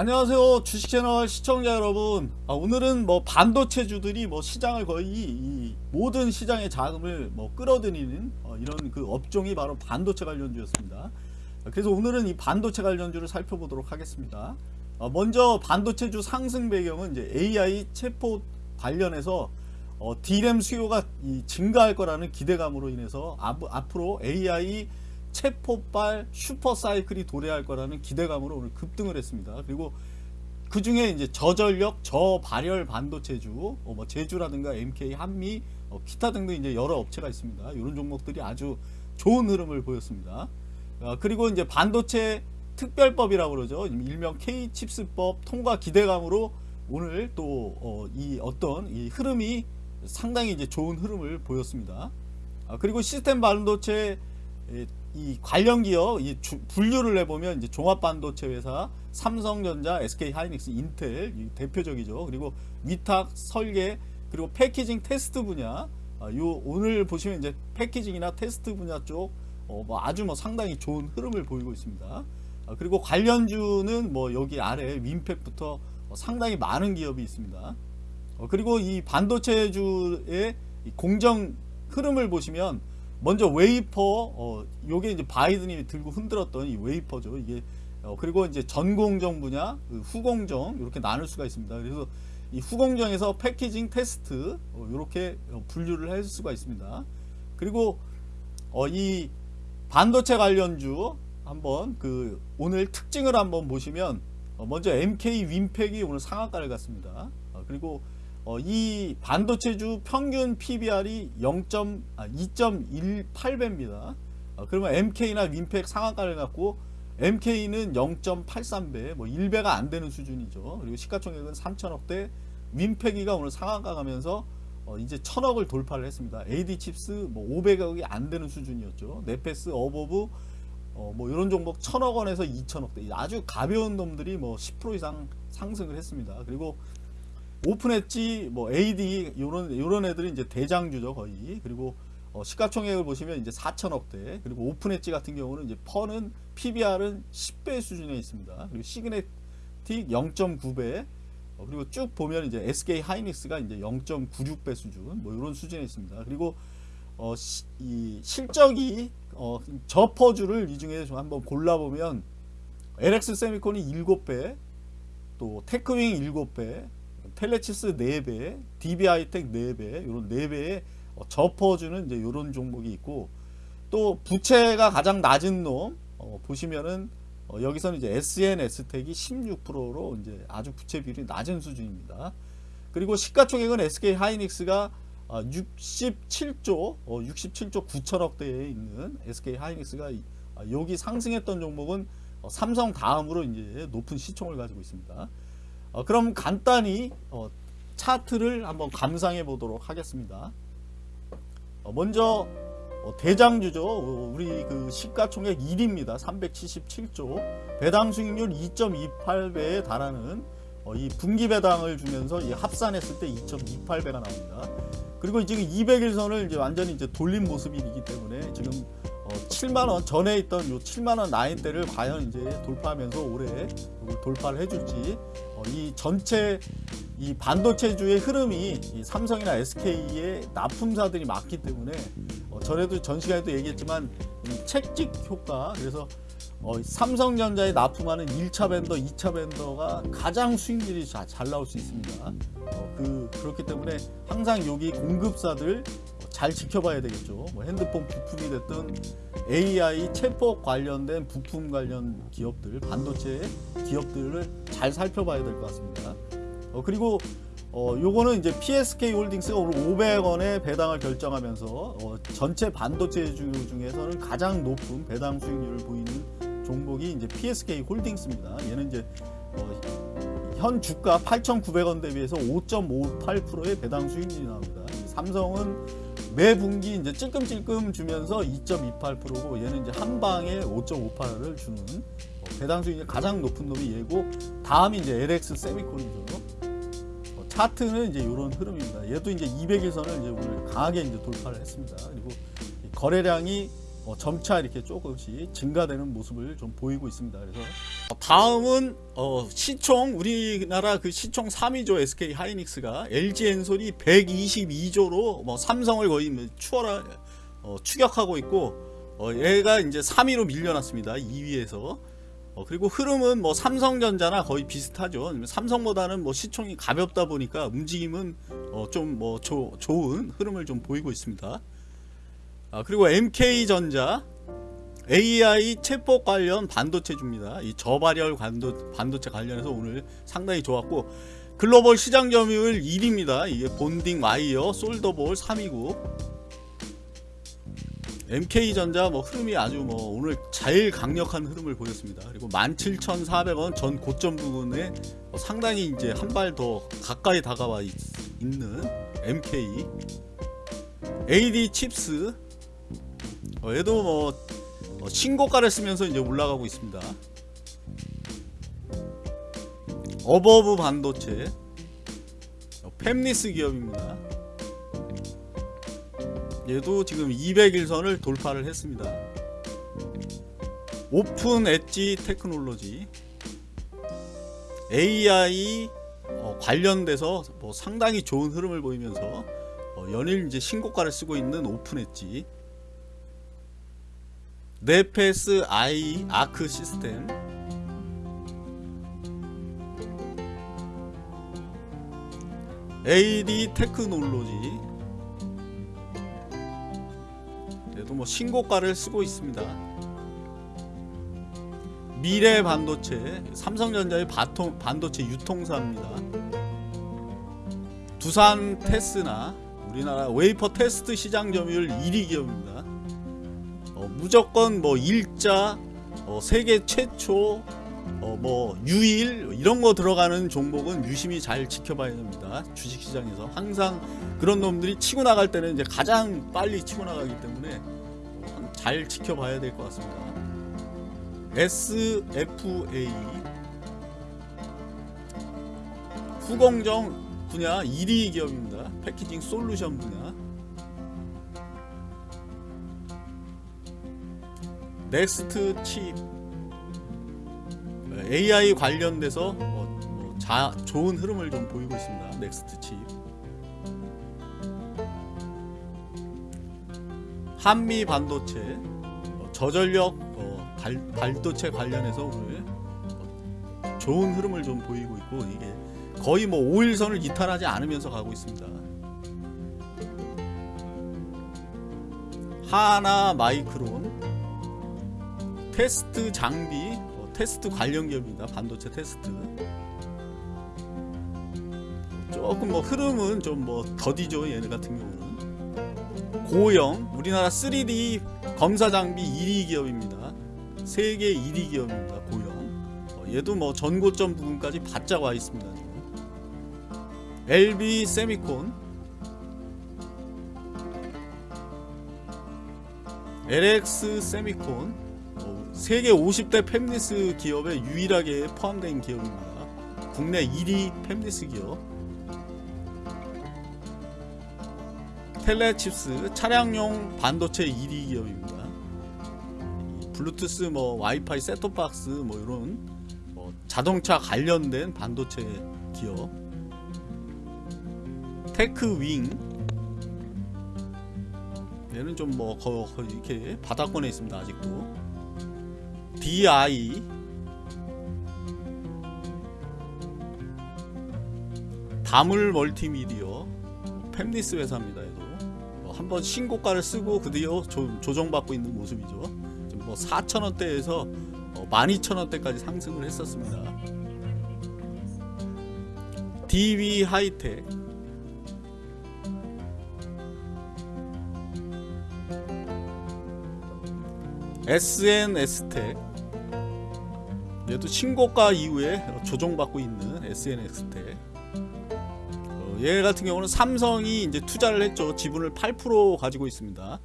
안녕하세요. 주식채널 시청자 여러분. 아, 오늘은 뭐 반도체주들이 뭐 시장을 거의 이 모든 시장의 자금을 뭐 끌어들이는 어, 이런 그 업종이 바로 반도체 관련주였습니다. 그래서 오늘은 이 반도체 관련주를 살펴보도록 하겠습니다. 어, 먼저 반도체주 상승 배경은 이제 AI 체포 관련해서 어, D램 수요가 이 증가할 거라는 기대감으로 인해서 앞, 앞으로 AI 체포발 슈퍼사이클이 도래할 거라는 기대감으로 오늘 급등을 했습니다. 그리고 그 중에 이제 저전력, 저발열 반도체주, 어, 뭐 제주라든가 MK, 한미, 어, 기타 등등 이제 여러 업체가 있습니다. 이런 종목들이 아주 좋은 흐름을 보였습니다. 어, 그리고 이제 반도체 특별법이라고 그러죠. 일명 K-칩스법 통과 기대감으로 오늘 또 이 어, 어떤 이 흐름이 상당히 이제 좋은 흐름을 보였습니다. 아, 그리고 시스템 반도체 이 관련 기업 이 주, 분류를 해보면 이제 종합반도체 회사 삼성전자, SK 하이닉스, 인텔 대표적이죠. 그리고 위탁, 설계 그리고 패키징 테스트 분야 아, 요 오늘 보시면 이제 패키징이나 테스트 분야 쪽 어, 뭐 아주 뭐 상당히 좋은 흐름을 보이고 있습니다. 아, 그리고 관련주는 뭐 여기 아래 윈팩부터 어, 상당히 많은 기업이 있습니다. 어, 그리고 이 반도체주의 공정 흐름을 보시면 먼저 웨이퍼 어 요게 이제 바이든이 들고 흔들었던 이 웨이퍼죠. 이게 어 그리고 이제 전공정 분야 그 후공정 이렇게 나눌 수가 있습니다. 그래서 이 후공정에서 packaging 테스트 어 이렇게 분류를 할 수가 있습니다. 그리고 어 이 반도체 관련주 한번 그 오늘 특징을 한번 보시면 어 먼저 MK 윈팩이 오늘 상한가를 갔습니다. 어 그리고 어, 이 반도체주 평균 PBR이 0. 아, 2.18배입니다. 어, 그러면 MK나 윈팩 상한가를 갔고 MK는 0.83배, 뭐 1배가 안 되는 수준이죠. 그리고 시가총액은 3천억대, 윈팩이가 오늘 상한가 가면서 어, 이제 천억을 돌파를 했습니다. AD 칩스 뭐 500억이 안 되는 수준이었죠. 네패스, 어보브 어, 뭐 이런 종목 천억 원에서 2천억대 아주 가벼운 놈들이 뭐 10% 이상 상승을 했습니다. 그리고 오픈 엣지 뭐 AD 요런 요런 애들이 이제 대장주죠 거의. 그리고 어, 시가총액을 보시면 이제 4천억대. 그리고 오픈 엣지 같은 경우는 이제 PER는 PBR은 10배 수준에 있습니다. 그리고 시그네틱 0.9배. 어, 그리고 쭉 보면 이제 SK 하이닉스가 이제 0.96배 수준 뭐 이런 수준에 있습니다. 그리고 어, 시, 이 실적이 어, 저 퍼주를 이 중에 좀 한번 골라보면 LX 세미콘이 7배 또 테크윙 7배 텔레치스 4배, DB하이텍 4배, 이런 4배의 접어주는 이제 이런 종목이 있고 또 부채가 가장 낮은 놈 어, 보시면은 어, 여기서는 이제 SNS텍이 16%로 이제 아주 부채 비율이 낮은 수준입니다. 그리고 시가총액은 SK 하이닉스가 어, 67조, 67조 9천억 대에 있는 SK 하이닉스가 아, 여기 상승했던 종목은 어, 삼성 다음으로 이제 높은 시총을 가지고 있습니다. 어, 그럼 간단히 어, 차트를 한번 감상해 보도록 하겠습니다. 어, 먼저 어, 대장주죠. 어, 우리 그 시가총액 1위입니다. 377조 배당 수익률 2.28배에 달하는 어, 이 분기 배당을 주면서 합산했을 때 2.28배가 나옵니다. 그리고 지금 200일선을 이제 완전히 이제 돌린 모습이기 때문에 지금 7만원 전에 있던 요 7만원 라인대를 과연 이제 돌파하면서 올해 돌파를 해줄지 어, 이 전체 이 반도체주의 흐름이 삼성이나 SK의 납품사들이 많기 때문에 어, 전에도 전 시간에도 얘기했지만 책찍 효과 그래서 어, 삼성전자에 납품하는 1차 밴더, 2차 밴더가 가장 수익률이 자, 잘 나올 수 있습니다. 어, 그, 그렇기 때문에 항상 여기 공급사들 잘 지켜봐야 되겠죠. 뭐 핸드폰 부품이 됐든 AI 체포 관련된 부품 관련 기업들, 반도체 기업들을 잘 살펴봐야 될 것 같습니다. 어, 그리고 어, 요거는 이제 PSK 홀딩스가 오늘 500원에 배당을 결정하면서 어, 전체 반도체 주 중에서는 가장 높은 배당 수익률을 보이는 종목이 이제 PSK 홀딩스입니다. 얘는 이제 어, 현 주가 8,900원 대비해서 5.58%의 배당 수익률이 나옵니다. 삼성은 매 분기 이제 찔끔찔끔 주면서 2.28%고 얘는 이제 한 방에 5.58을 주는 어, 배당 수익이 가장 높은 놈이 얘고 다음이 이제 LX 세미콘이죠. 어, 차트는 이제 이런 흐름입니다. 얘도 이제 200일선을 이제 오늘 강하게 이제 돌파를 했습니다. 그리고 거래량이 어, 점차 이렇게 조금씩 증가되는 모습을 좀 보이고 있습니다. 그래서 어, 다음은 어, 시총 우리나라 그 시총 3위조 SK 하이닉스가 LG 엔솔이 122조로 뭐 삼성을 거의 뭐 추월하 어, 추격하고 있고 어, 얘가 이제 3위로 밀려났습니다. 2위에서 어, 그리고 흐름은 뭐 삼성전자나 거의 비슷하죠. 삼성보다는 뭐 시총이 가볍다 보니까 움직임은 어, 좀뭐 좋은 흐름을 좀 보이고 있습니다. 아, 그리고 MK전자 AI 챗봇 관련 반도체줍니다. 이 저발열 반도, 반도체 관련해서 오늘 상당히 좋았고 글로벌 시장 점유율 1위입니다. 이게 본딩 와이어 솔더볼 3위고 MK전자 뭐 흐름이 아주 뭐 오늘 제일 강력한 흐름을 보였습니다. 그리고 17,400원 전 고점 부분에 뭐 상당히 이제 한 발 더 가까이 다가와 있, 는 MK AD 칩스 어, 얘도 뭐 어, 신고가를 쓰면서 이제 올라가고 있습니다. 어보브 반도체 어, 팹리스 기업입니다. 얘도 지금 200일선을 돌파를 했습니다. 오픈 엣지 테크놀로지 AI 어, 관련돼서 뭐 상당히 좋은 흐름을 보이면서 어, 연일 이제 신고가를 쓰고 있는 오픈 엣지 네패스 아이 아크 시스템. AD 테크놀로지. 얘도 뭐 신고가를 쓰고 있습니다. 미래 반도체 삼성전자의 바통, 반도체 유통사입니다. 두산 테스나 우리나라 웨이퍼 테스트 시장 점유율 1위 기업입니다. 어, 무조건 뭐 일자 어, 세계 최초 어, 뭐 유일 이런 거 들어가는 종목은 유심히 잘 지켜봐야 됩니다. 주식시장에서 항상 그런 놈들이 치고 나갈 때는 이제 가장 빨리 치고 나가기 때문에 잘 지켜봐야 될 것 같습니다. SFA 후공정 분야 1위 기업입니다. 패키징 솔루션 분야 넥스트 칩 AI 관련돼서 뭐, 뭐 자, 좋은 흐름을 좀 보이고 있습니다. 넥스트 칩 한미 반도체 어, 저전력 어, 발, 반도체 관련해서 오늘 어, 좋은 흐름을 좀 보이고 있고 이게 거의 뭐 5일선을 이탈하지 않으면서 가고 있습니다. 하나 마이크론 테스트 장비 어, 테스트 관련 기업입니다. 반도체 테스트. 조금 뭐 흐름은 좀 뭐 더디죠 얘네 같은 경우는. 고영 우리나라 3D 검사 장비 1위 기업입니다. 세계 1위 기업입니다 고영 어, 얘도 뭐 전고점 부분까지 바짝 와 있습니다 지금. LB 세미콘. LX 세미콘 세계 50대 팹리스 기업에 유일하게 포함된 기업입니다. 국내 1위 팹리스 기업. 텔레칩스 차량용 반도체 1위 기업입니다. 블루투스 뭐 와이파이 셋톱박스 뭐 이런 뭐 자동차 관련된 반도체 기업. 테크윙 얘는 좀 뭐 이렇게 바닥권에 있습니다 아직도 DI 다물 멀티미디어 팹리스 회사입니다. 얘도 뭐 한번 신고가를 쓰고 그뒤어 조정받고 있는 모습이죠. 뭐 4,000원대에서 어 12,000원대까지 상승을 했었습니다. DB 하이텍 SNS텍 얘도 신고가 이후에 조정받고 있는 SNX텍 어, 얘 같은 경우는 삼성이 이제 투자를 했죠. 지분을 8% 가지고 있습니다